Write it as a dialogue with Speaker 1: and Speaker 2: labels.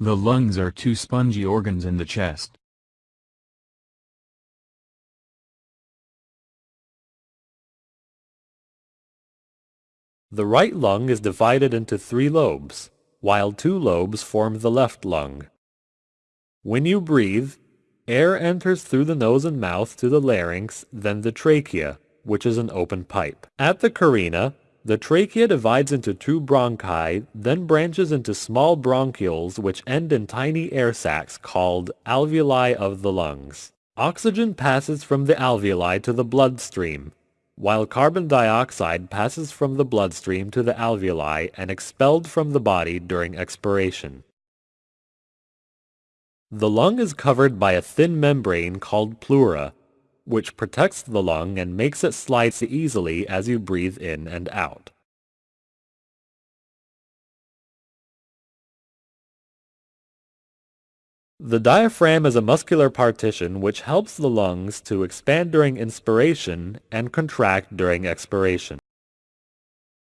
Speaker 1: The lungs are two spongy organs in the chest.
Speaker 2: The right lung is divided into three lobes, while two lobes form the left lung. When you breathe, air enters through the nose and mouth to the larynx, then the trachea, which is an open pipe. At the carina, the trachea divides into two bronchi, then branches into small bronchioles which end in tiny air sacs called alveoli of the lungs. Oxygen passes from the alveoli to the bloodstream, while carbon dioxide passes from the bloodstream to the alveoli and expelled from the body during expiration. The lung is covered by a thin membrane called pleura, which protects the lung and makes it slide easily as you breathe in and out. The diaphragm is a muscular partition which helps the lungs to expand during inspiration and contract during expiration.